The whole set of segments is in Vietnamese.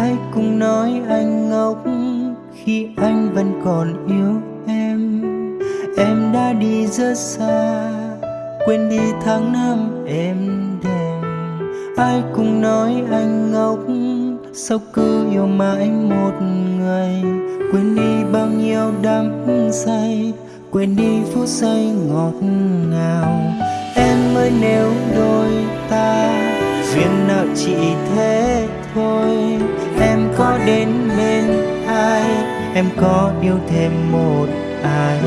ai cũng nói anh ngốc khi anh vẫn còn yêu em. Em đã đi rất xa, quên đi tháng năm em đêm. Ai cũng nói anh ngốc, sao cứ yêu mãi một người? Quên đi bao nhiêu đắm say, quên đi phút giây ngọt ngào. Em ơi, nếu đôi ta duyên nợ chỉ thế thôi đến bên ai Em có yêu thêm một ai?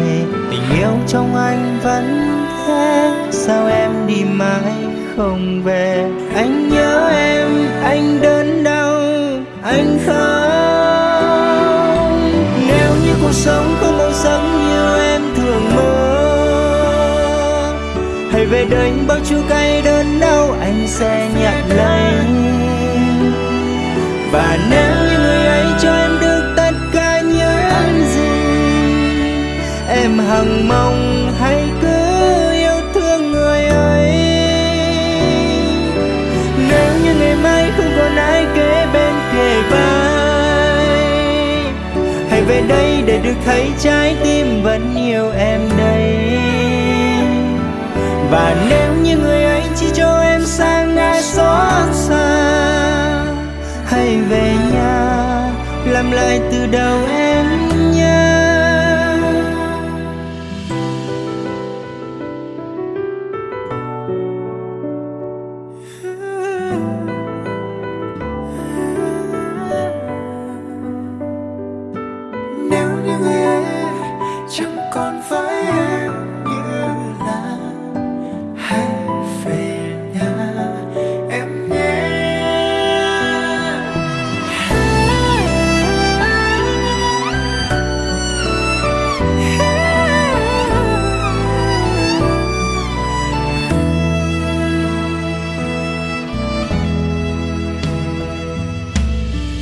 Tình yêu trong anh vẫn thế Sao em đi mãi không về? Anh nhớ em, anh đớn đau Anh không Nếu như cuộc sống không màu sắc như em thường mơ Hãy về đây bao chua cay đớn đau Anh sẽ nhận lấy không kế bên kề vai. Hãy về đây để được thấy trái tim vẫn yêu em đây. Và nếu như người ấy chỉ cho em sang ngại xót xa, Hãy về nhà, làm lại từ đầu em. Còn với em như là hãy về nhà em nhé.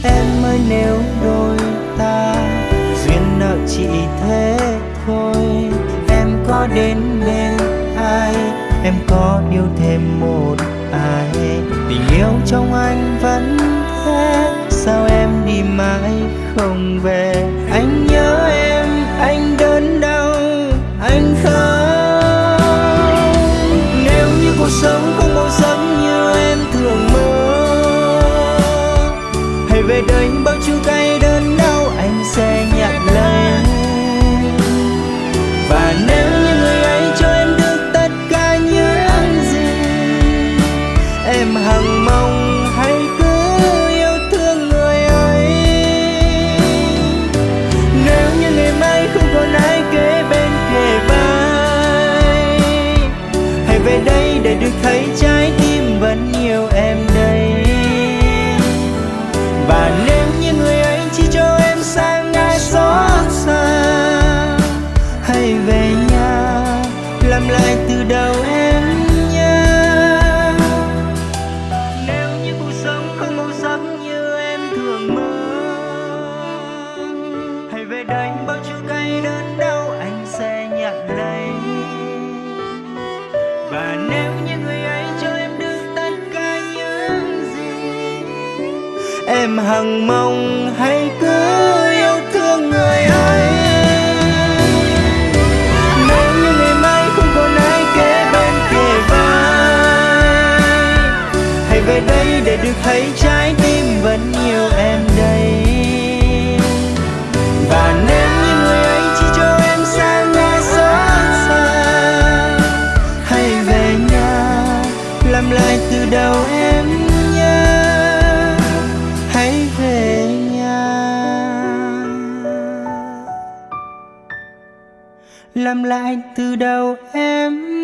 Em ơi, nếu đôi ta Duyên nợ chỉ thế thôi Em có đến bên ai? Em có yêu thêm một ai? Tình yêu trong anh vẫn thế Sao em đi mãi không về? Anh nhớ em, anh đớn đau Anh không Nếu như cuộc sống không màu sắc như em thường mơ Hãy về đây bao chua ta? Đây Em hằng mong hãy cứ yêu thương người ấy. Nếu như ngày mai không còn ai kế bên kề vai, Hãy về đây để được thấy trái tim vẫn yêu em đây. Và nếu như người ấy chỉ cho em xa ngại xót xa, Hãy về nhà, làm lại từ đầu em làm lại từ đầu em.